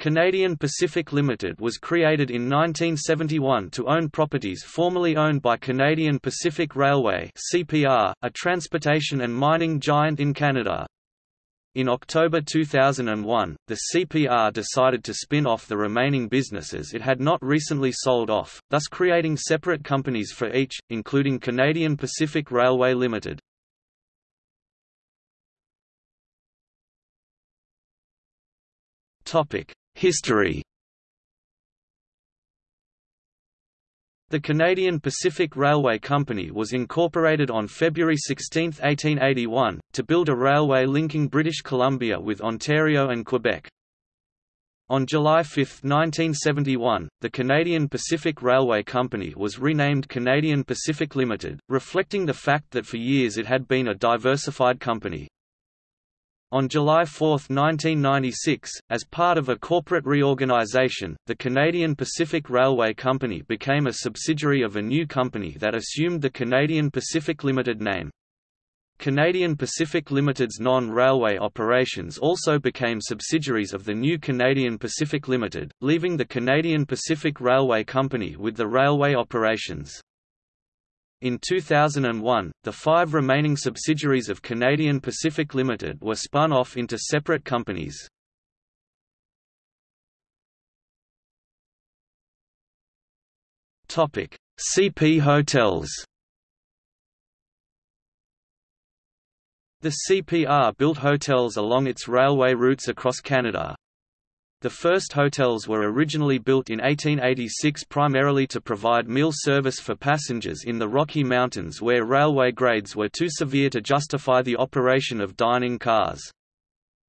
Canadian Pacific Limited was created in 1971 to own properties formerly owned by Canadian Pacific Railway (CPR), a transportation and mining giant in Canada. In October 2001, the CPR decided to spin off the remaining businesses it had not recently sold off, thus creating separate companies for each, including Canadian Pacific Railway Limited. Topic: History The Canadian Pacific Railway Company was incorporated on February 16, 1881, to build a railway linking British Columbia with Ontario and Quebec. On July 5, 1971, the Canadian Pacific Railway Company was renamed Canadian Pacific Limited, reflecting the fact that for years it had been a diversified company. On July 4, 1996, as part of a corporate reorganization, the Canadian Pacific Railway Company became a subsidiary of a new company that assumed the Canadian Pacific Limited name. Canadian Pacific Limited's non-railway operations also became subsidiaries of the new Canadian Pacific Limited, leaving the Canadian Pacific Railway Company with the railway operations. In 2001, the five remaining subsidiaries of Canadian Pacific Limited were spun off into separate companies. CP Hotels The CPR built hotels along its railway routes across Canada, the first hotels were originally built in 1886 primarily to provide meal service for passengers in the Rocky Mountains where railway grades were too severe to justify the operation of dining cars.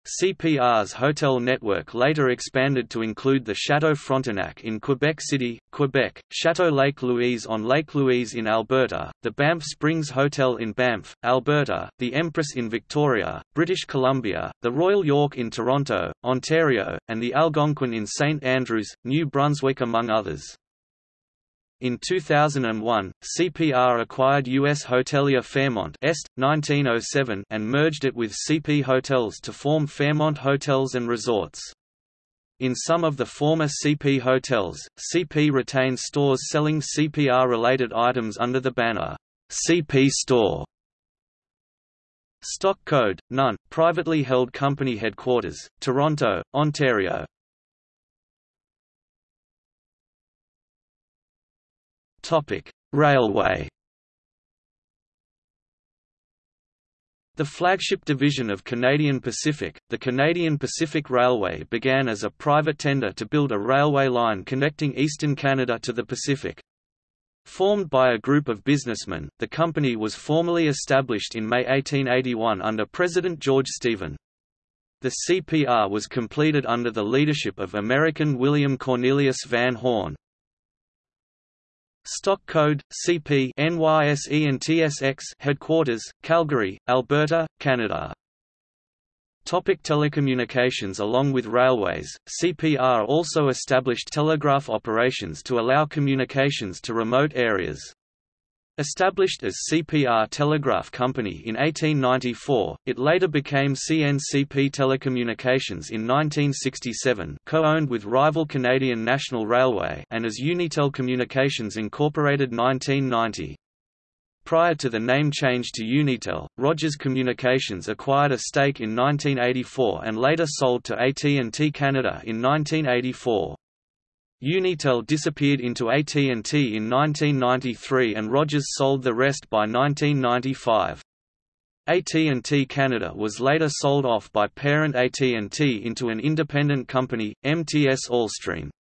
CPR's hotel network later expanded to include the Chateau Frontenac in Quebec City, Quebec, Chateau Lake Louise on Lake Louise in Alberta, the Banff Springs Hotel in Banff, Alberta, the Empress in Victoria, British Columbia, the Royal York in Toronto, Ontario, and the Algonquin in St Andrews, New Brunswick among others. In 2001, CPR acquired U.S. hotelier Fairmont Est, 1907 and merged it with CP Hotels to form Fairmont Hotels and Resorts. In some of the former CP hotels, CP retains stores selling CPR-related items under the banner, CP Store. Stock code, none, privately held company headquarters, Toronto, Ontario. Railway. The flagship division of Canadian Pacific, the Canadian Pacific Railway began as a private tender to build a railway line connecting eastern Canada to the Pacific. Formed by a group of businessmen, the company was formally established in May 1881 under President George Stephen. The CPR was completed under the leadership of American William Cornelius Van Horne, Stock code CP NYSE and TSX headquarters Calgary, Alberta, Canada. Topic telecommunications Along with railways, CPR also established telegraph operations to allow communications to remote areas. Established as CPR Telegraph Company in 1894, it later became CNCP Telecommunications in 1967 co-owned with rival Canadian National Railway and as Unitel Communications Incorporated 1990. Prior to the name change to Unitel, Rogers Communications acquired a stake in 1984 and later sold to AT&T Canada in 1984. Unitel disappeared into AT&T in 1993 and Rogers sold the rest by 1995. AT&T Canada was later sold off by parent AT&T into an independent company, MTS Allstream.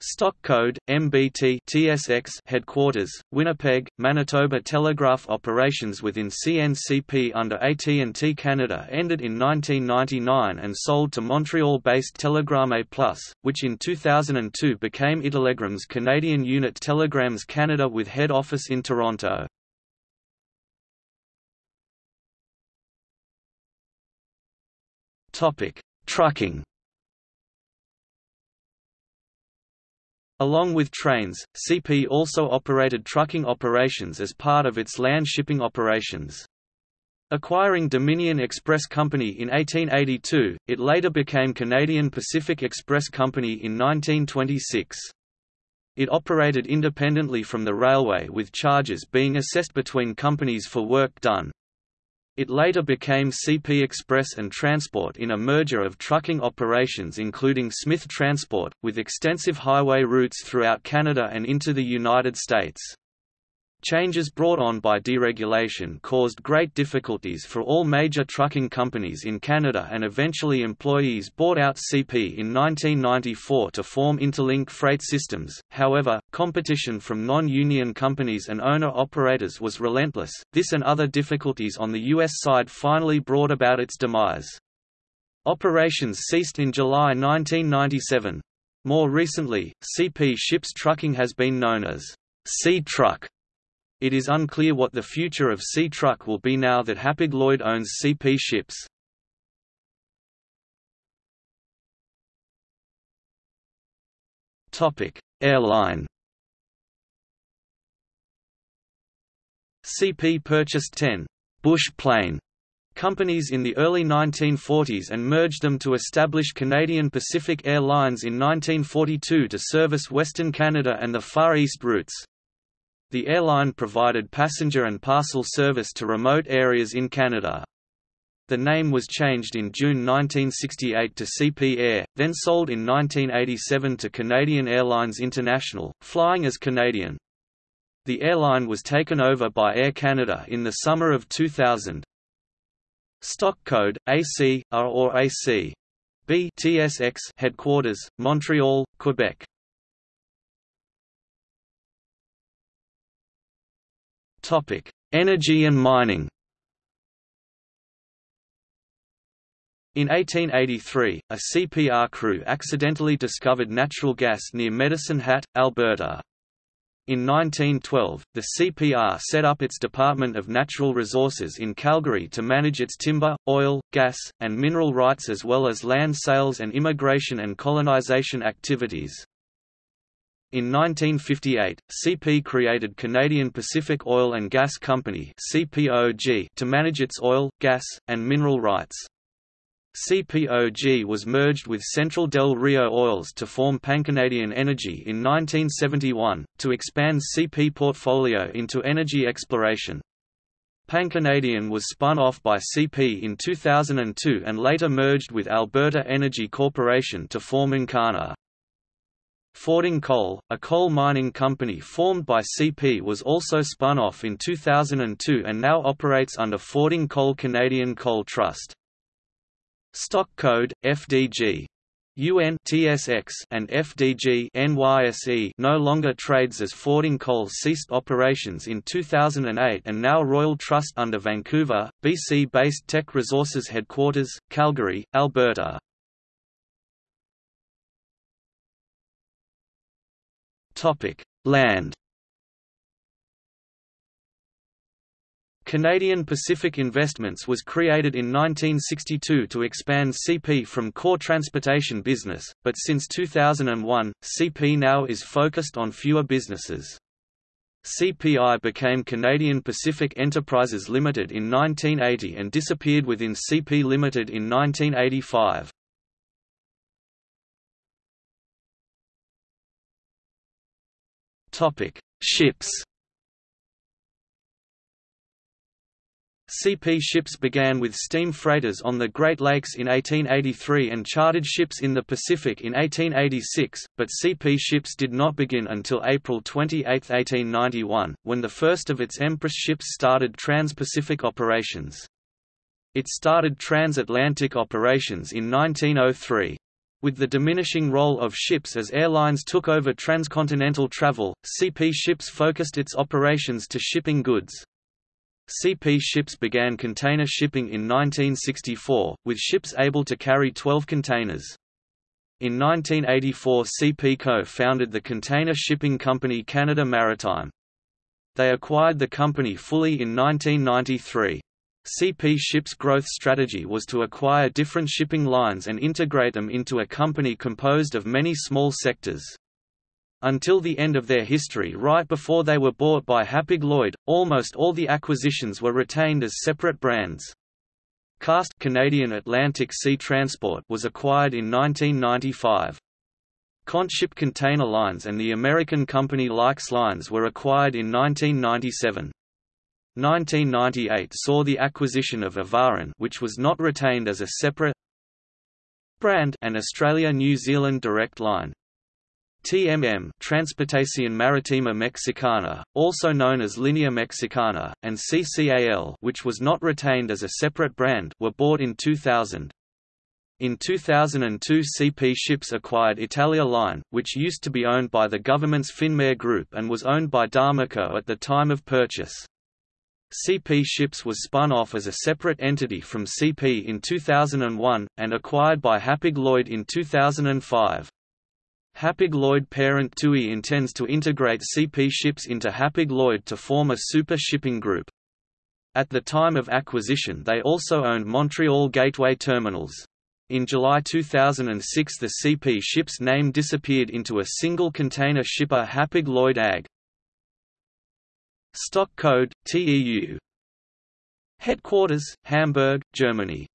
Stock code MBT TSX headquarters Winnipeg Manitoba Telegraph operations within CNCP under AT&T Canada ended in 1999 and sold to Montreal-based Telegramme Plus which in 2002 became iTelegram's Canadian unit Telegrams Canada with head office in Toronto. Trucking Along with trains, CP also operated trucking operations as part of its land shipping operations. Acquiring Dominion Express Company in 1882, it later became Canadian Pacific Express Company in 1926. It operated independently from the railway with charges being assessed between companies for work done. It later became CP Express and Transport in a merger of trucking operations including Smith Transport, with extensive highway routes throughout Canada and into the United States. Changes brought on by deregulation caused great difficulties for all major trucking companies in Canada and eventually employees bought out CP in 1994 to form Interlink Freight Systems. However, competition from non-union companies and owner-operators was relentless. This and other difficulties on the US side finally brought about its demise. Operations ceased in July 1997. More recently, CP Ships Trucking has been known as C Truck it is unclear what the future of Sea-Truck will be now that Hapag-Lloyd owns CP ships. Airline CP purchased 10 «bush plane» companies in the early 1940s and merged them to establish Canadian Pacific Airlines in 1942 to service Western Canada and the Far East routes. The airline provided passenger and parcel service to remote areas in Canada. The name was changed in June 1968 to CP Air, then sold in 1987 to Canadian Airlines International, flying as Canadian. The airline was taken over by Air Canada in the summer of 2000. Stock code AC or AC B TSX headquarters Montreal, Quebec. Energy and mining. In 1883, a CPR crew accidentally discovered natural gas near Medicine Hat, Alberta. In 1912, the CPR set up its Department of Natural Resources in Calgary to manage its timber, oil, gas, and mineral rights as well as land sales and immigration and colonization activities. In 1958, CP created Canadian Pacific Oil and Gas Company (CPOG) to manage its oil, gas, and mineral rights. CPOG was merged with Central Del Rio Oils to form PanCanadian Energy in 1971, to expand CP portfolio into energy exploration. PanCanadian was spun off by CP in 2002 and later merged with Alberta Energy Corporation to form Encana. Fording Coal, a coal mining company formed by CP was also spun off in 2002 and now operates under Fording Coal Canadian Coal Trust. Stock code, FDG. UN TSX and FDG NYSE no longer trades as Fording Coal ceased operations in 2008 and now Royal Trust under Vancouver, BC-based Teck Resources headquarters, Calgary, Alberta. Topic: Land. Canadian Pacific Investments was created in 1962 to expand CP from core transportation business, but since 2001, CP now is focused on fewer businesses. CPI became Canadian Pacific Enterprises Limited in 1980 and disappeared within CP Limited in 1985. Topic: Ships. CP ships began with steam freighters on the Great Lakes in 1883 and chartered ships in the Pacific in 1886, but CP ships did not begin until April 28, 1891, when the first of its Empress ships started trans-Pacific operations. It started transatlantic operations in 1903. With the diminishing role of ships as airlines took over transcontinental travel, CP ships focused its operations to shipping goods. CP ships began container shipping in 1964, with ships able to carry 12 containers. In 1984 CP co-founded the container shipping company Canada Maritime. They acquired the company fully in 1993. CP Ship's growth strategy was to acquire different shipping lines and integrate them into a company composed of many small sectors. Until the end of their history right before they were bought by Hapag-Lloyd, almost all the acquisitions were retained as separate brands. CAST Canadian Atlantic Sea Transport was acquired in 1995. Contship Container Lines and the American company Lykes Lines were acquired in 1997. 1998 saw the acquisition of Ivaran which was not retained as a separate brand and Australia-New Zealand Direct Line. TMM Transportación Marítima Mexicana, also known as Línea Mexicana, and CCAL which was not retained as a separate brand were bought in 2000. In 2002 CP Ships acquired Italia Line, which used to be owned by the government's Finmare Group and was owned by D'Amico at the time of purchase. CP Ships was spun off as a separate entity from CP in 2001, and acquired by Hapag-Lloyd in 2005. Hapag-Lloyd parent TUI intends to integrate CP Ships into Hapag-Lloyd to form a super shipping group. At the time of acquisition they also owned Montreal Gateway Terminals. In July 2006 the CP Ships name disappeared into a single container shipper Hapag-Lloyd AG. Stock code, TEU Headquarters, Hamburg, Germany